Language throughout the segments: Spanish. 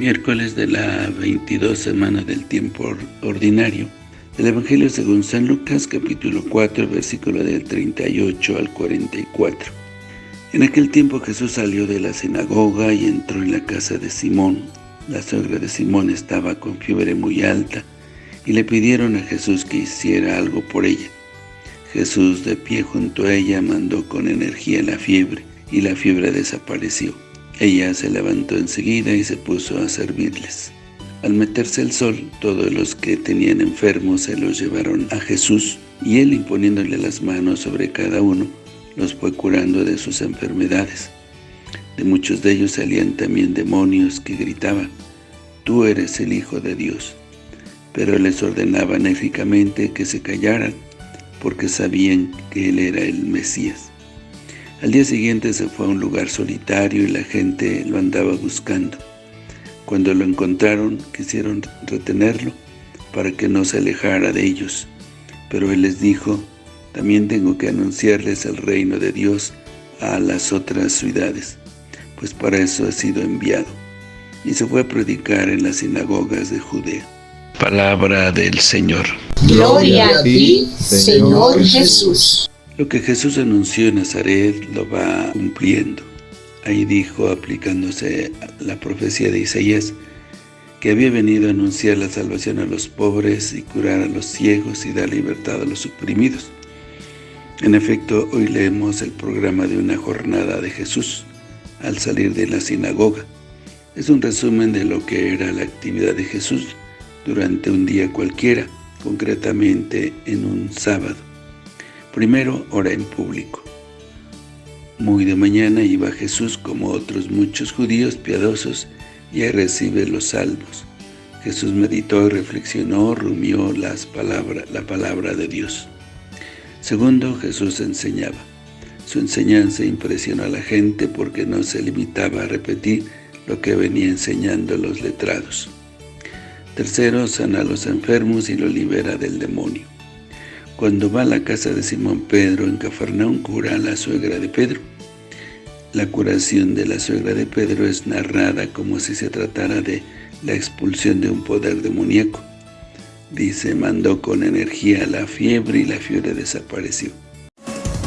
Miércoles de la 22 semana del tiempo ordinario. El Evangelio según San Lucas, capítulo 4, versículo del 38 al 44. En aquel tiempo Jesús salió de la sinagoga y entró en la casa de Simón. La suegra de Simón estaba con fiebre muy alta y le pidieron a Jesús que hiciera algo por ella. Jesús, de pie junto a ella, mandó con energía la fiebre, y la fiebre desapareció. Ella se levantó enseguida y se puso a servirles. Al meterse el sol, todos los que tenían enfermos se los llevaron a Jesús, y él imponiéndole las manos sobre cada uno, los fue curando de sus enfermedades. De muchos de ellos salían también demonios que gritaban, «Tú eres el Hijo de Dios». Pero les ordenaba enérgicamente que se callaran, porque sabían que él era el Mesías. Al día siguiente se fue a un lugar solitario y la gente lo andaba buscando. Cuando lo encontraron, quisieron retenerlo para que no se alejara de ellos. Pero él les dijo, también tengo que anunciarles el reino de Dios a las otras ciudades, pues para eso he sido enviado. Y se fue a predicar en las sinagogas de Judea. Palabra del Señor. Gloria a ti, Señor Jesús. Lo que Jesús anunció en Nazaret lo va cumpliendo. Ahí dijo, aplicándose la profecía de Isaías, que había venido a anunciar la salvación a los pobres y curar a los ciegos y dar libertad a los oprimidos. En efecto, hoy leemos el programa de una jornada de Jesús al salir de la sinagoga. Es un resumen de lo que era la actividad de Jesús durante un día cualquiera, concretamente en un sábado. Primero, ora en público. Muy de mañana iba Jesús como otros muchos judíos piadosos y recibe los salvos. Jesús meditó y reflexionó, rumió las palabras, la palabra de Dios. Segundo, Jesús enseñaba. Su enseñanza impresionó a la gente porque no se limitaba a repetir lo que venía enseñando los letrados. Tercero, sana a los enfermos y lo libera del demonio. Cuando va a la casa de Simón Pedro en Cafarnaún, cura a la suegra de Pedro. La curación de la suegra de Pedro es narrada como si se tratara de la expulsión de un poder demoníaco. Dice, mandó con energía la fiebre y la fiebre desapareció.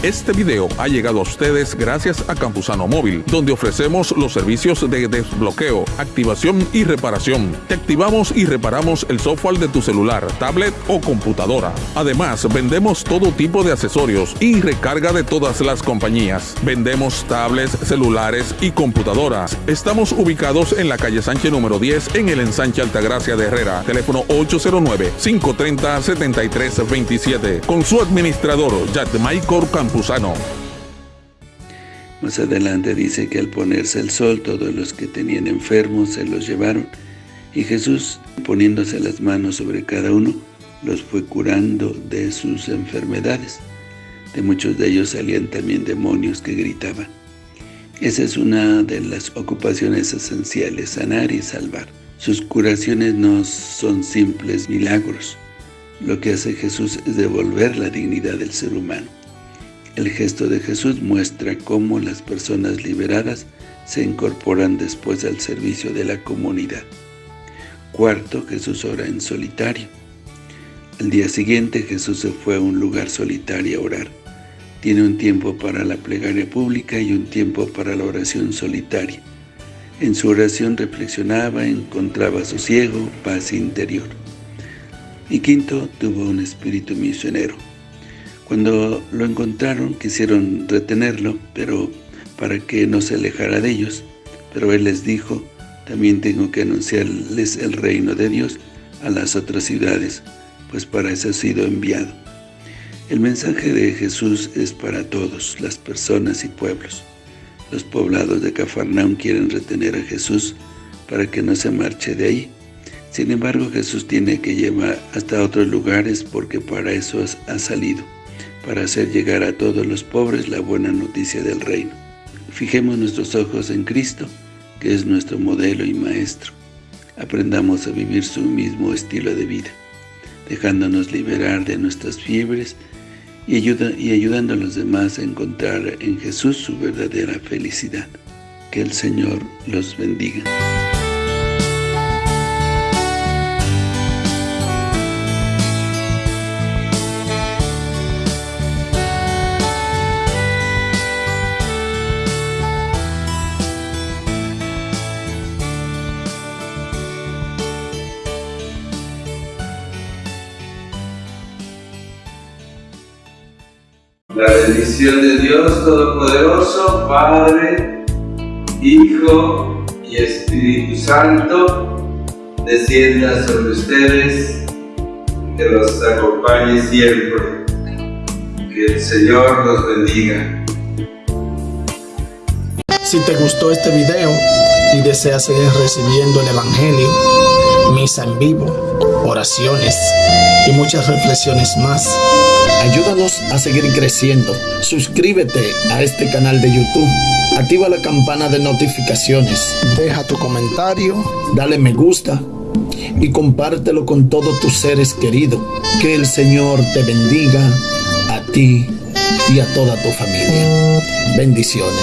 Este video ha llegado a ustedes gracias a Campusano Móvil, donde ofrecemos los servicios de desbloqueo, activación y reparación. Te activamos y reparamos el software de tu celular, tablet o computadora. Además, vendemos todo tipo de accesorios y recarga de todas las compañías. Vendemos tablets, celulares y computadoras. Estamos ubicados en la calle Sánchez número 10 en el ensanche Altagracia de Herrera. Teléfono 809-530-7327. Con su administrador, Yatmaicor Más adelante dice que al ponerse el sol, todos los que tenían enfermos se los llevaron, y Jesús, poniéndose las manos sobre cada uno, los fue curando de sus enfermedades. De muchos de ellos salían también demonios que gritaban. Esa es una de las ocupaciones esenciales, sanar y salvar. Sus curaciones no son simples milagros. Lo que hace Jesús es devolver la dignidad del ser humano. El gesto de Jesús muestra cómo las personas liberadas se incorporan después al servicio de la comunidad. Cuarto, Jesús ora en solitario. Al día siguiente Jesús se fue a un lugar solitario a orar. Tiene un tiempo para la plegaria pública y un tiempo para la oración solitaria. En su oración reflexionaba, encontraba sosiego, paz interior. Y quinto, tuvo un espíritu misionero. Cuando lo encontraron, quisieron retenerlo, pero para que no se alejara de ellos. Pero él les dijo, también tengo que anunciarles el reino de Dios a las otras ciudades, pues para eso he sido enviado. El mensaje de Jesús es para todos, las personas y pueblos. Los poblados de Cafarnaum quieren retener a Jesús para que no se marche de ahí. Sin embargo, Jesús tiene que llevar hasta otros lugares porque para eso ha salido para hacer llegar a todos los pobres la buena noticia del reino. Fijemos nuestros ojos en Cristo, que es nuestro modelo y maestro. Aprendamos a vivir su mismo estilo de vida, dejándonos liberar de nuestras fiebres y, ayudando a los demás a encontrar en Jesús su verdadera felicidad. Que el Señor los bendiga. La bendición de Dios Todopoderoso, Padre, Hijo y Espíritu Santo, descienda sobre ustedes, que los acompañe siempre. Que el Señor los bendiga. Si te gustó este video y deseas seguir recibiendo el Evangelio, misa en vivo, oraciones y muchas reflexiones más, ayúdanos a seguir creciendo. Suscríbete a este canal de YouTube. Activa la campana de notificaciones. Deja tu comentario. Dale me gusta. Y compártelo con todos tus seres queridos. Que el Señor te bendiga a ti y a toda tu familia. Bendiciones.